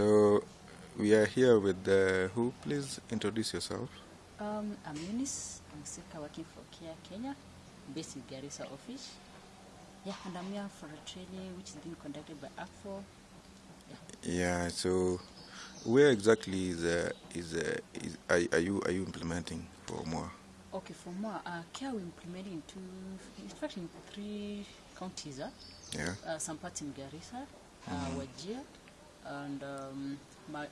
So we are here with uh, who? Please introduce yourself. Um, I'm Eunice. I'm Sika working for Care Kenya, based in Garissa office. Yeah, and I'm here for a training which is being conducted by ACFO. Yeah. So where exactly is uh, is, uh, is are, are you are you implementing for more? Okay, for more, uh, Care we implementing in two, in fact in three counties. Uh, Yeah. uh, some parts in Garissa, uh, Wajir, and um,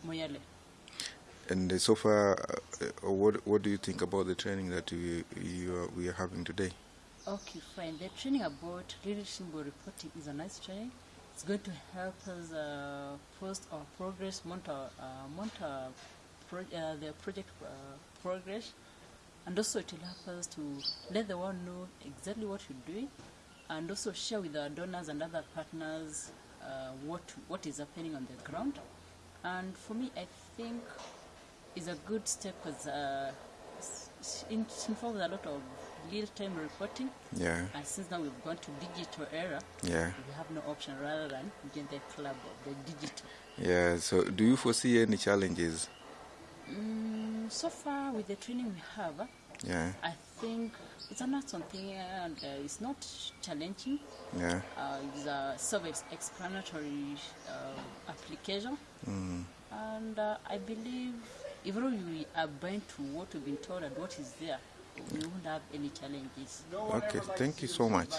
Moyale. And uh, so far, uh, what what do you think about the training that we you are, we are having today? Okay, fine. The training about leadership reporting is a nice training. It's going to help us uh, post our progress, monitor, uh, monitor pro- uh, the project uh, progress, and also it will help us to let the world know exactly what we're doing, and also share with our donors and other partners uh, what what is happening on the ground. And for me, I think is a good step because uh, it involves a lot of real-time reporting. Yeah. And since now we've gone to digital era, Yeah. we have no option rather than join the club of the digital. Yeah. So do you foresee any challenges? Mm, so far, with the training we have, Yeah. I think it's not something and uh, it's not challenging. Yeah. Uh, it's a self-explanatory uh, application, Mm. and uh, I believe even though we are bound to what we've been told and what is there, we won't have any challenges. Okay. Thank you so much.